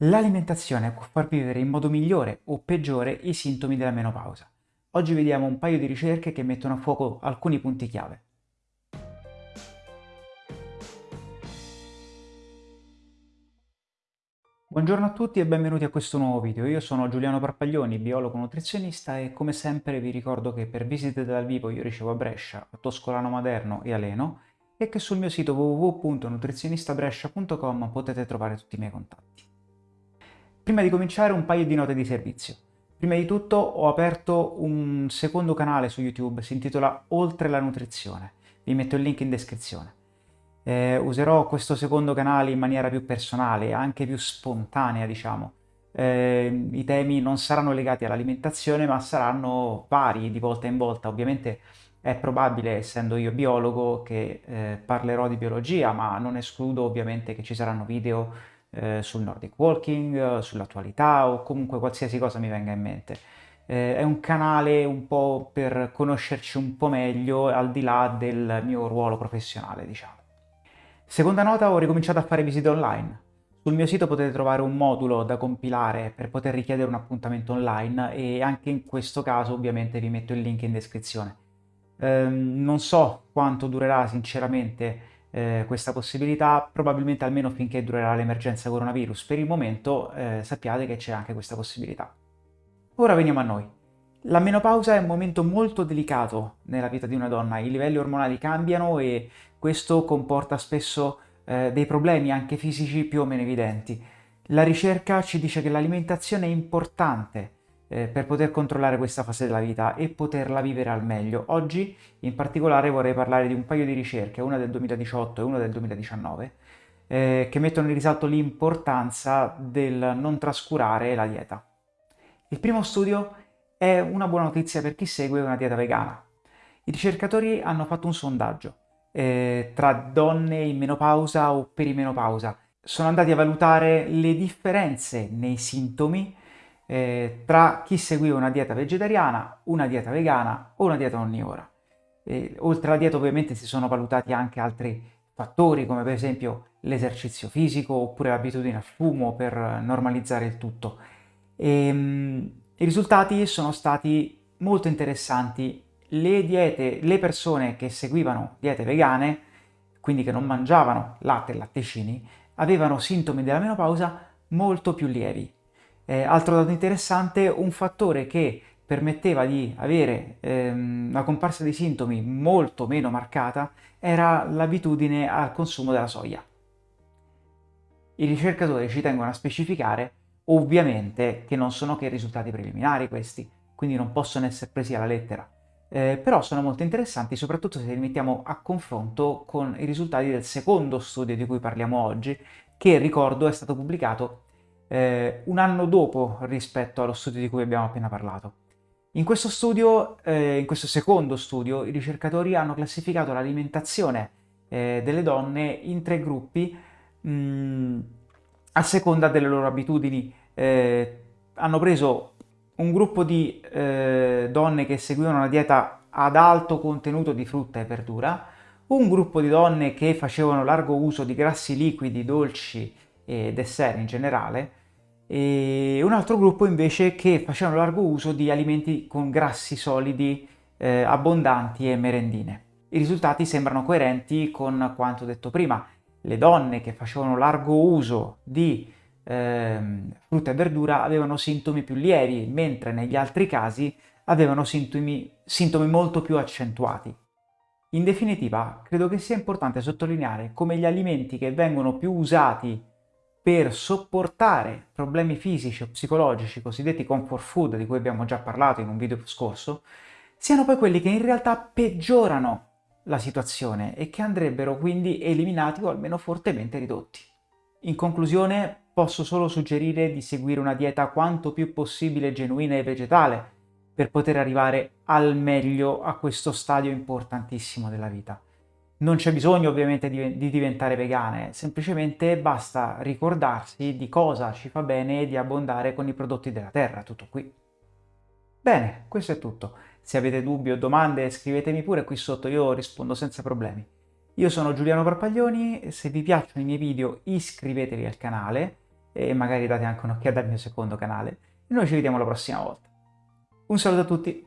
L'alimentazione può far vivere in modo migliore o peggiore i sintomi della menopausa. Oggi vediamo un paio di ricerche che mettono a fuoco alcuni punti chiave. Buongiorno a tutti e benvenuti a questo nuovo video. Io sono Giuliano Parpaglioni, biologo nutrizionista e come sempre vi ricordo che per visite dal vivo io ricevo a Brescia, a Toscolano Maderno e a Leno e che sul mio sito www.nutrizionistabrescia.com potete trovare tutti i miei contatti. Prima di cominciare un paio di note di servizio. Prima di tutto ho aperto un secondo canale su YouTube, si intitola Oltre la nutrizione, vi metto il link in descrizione. Eh, userò questo secondo canale in maniera più personale, anche più spontanea diciamo. Eh, I temi non saranno legati all'alimentazione ma saranno vari di volta in volta, ovviamente è probabile, essendo io biologo, che eh, parlerò di biologia, ma non escludo ovviamente che ci saranno video eh, sul Nordic Walking, sull'attualità o comunque qualsiasi cosa mi venga in mente. Eh, è un canale un po' per conoscerci un po' meglio al di là del mio ruolo professionale, diciamo. Seconda nota, ho ricominciato a fare visite online. Sul mio sito potete trovare un modulo da compilare per poter richiedere un appuntamento online e anche in questo caso ovviamente vi metto il link in descrizione. Eh, non so quanto durerà sinceramente eh, questa possibilità, probabilmente almeno finché durerà l'emergenza coronavirus. Per il momento eh, sappiate che c'è anche questa possibilità. Ora veniamo a noi. La menopausa è un momento molto delicato nella vita di una donna, i livelli ormonali cambiano e questo comporta spesso eh, dei problemi anche fisici più o meno evidenti. La ricerca ci dice che l'alimentazione è importante eh, per poter controllare questa fase della vita e poterla vivere al meglio. Oggi in particolare vorrei parlare di un paio di ricerche, una del 2018 e una del 2019, eh, che mettono in risalto l'importanza del non trascurare la dieta. Il primo studio è una buona notizia per chi segue una dieta vegana. I ricercatori hanno fatto un sondaggio eh, tra donne in menopausa o perimenopausa. Sono andati a valutare le differenze nei sintomi eh, tra chi seguiva una dieta vegetariana, una dieta vegana o una dieta onnivora. E, oltre alla dieta ovviamente si sono valutati anche altri fattori come per esempio l'esercizio fisico oppure l'abitudine al fumo per normalizzare il tutto. E, um, I risultati sono stati molto interessanti. Le diete, le persone che seguivano diete vegane, quindi che non mangiavano latte e latticini, avevano sintomi della menopausa molto più lievi eh, altro dato interessante, un fattore che permetteva di avere ehm, una comparsa di sintomi molto meno marcata era l'abitudine al consumo della soia. I ricercatori ci tengono a specificare ovviamente che non sono che risultati preliminari questi, quindi non possono essere presi alla lettera, eh, però sono molto interessanti soprattutto se li mettiamo a confronto con i risultati del secondo studio di cui parliamo oggi, che ricordo è stato pubblicato eh, un anno dopo rispetto allo studio di cui abbiamo appena parlato. In questo studio, eh, in questo secondo studio, i ricercatori hanno classificato l'alimentazione eh, delle donne in tre gruppi mh, mm, a seconda delle loro abitudini. Eh, hanno preso un gruppo di eh, donne che seguivano una dieta ad alto contenuto di frutta e verdura, un gruppo di donne che facevano largo uso di grassi liquidi, dolci e dessert in generale, e un altro gruppo invece che facevano largo uso di alimenti con grassi solidi eh, abbondanti e merendine. I risultati sembrano coerenti con quanto detto prima. Le donne che facevano largo uso di eh, frutta e verdura avevano sintomi più lievi, mentre negli altri casi avevano sintomi, sintomi molto più accentuati. In definitiva, credo che sia importante sottolineare come gli alimenti che vengono più usati per sopportare problemi fisici o psicologici, cosiddetti comfort food, di cui abbiamo già parlato in un video scorso, siano poi quelli che in realtà peggiorano la situazione e che andrebbero quindi eliminati o almeno fortemente ridotti. In conclusione, posso solo suggerire di seguire una dieta quanto più possibile genuina e vegetale per poter arrivare al meglio a questo stadio importantissimo della vita. Non c'è bisogno ovviamente di, di, diventare vegane, semplicemente basta ricordarsi di cosa ci fa bene di abbondare con i prodotti della terra, tutto qui. Bene, questo è tutto. Se avete dubbi o domande scrivetemi pure qui sotto, io rispondo senza problemi. Io sono Giuliano Parpaglioni, se vi piacciono i miei video iscrivetevi al canale e magari date anche un'occhiata al mio secondo canale. Noi ci vediamo la prossima volta. Un saluto a tutti!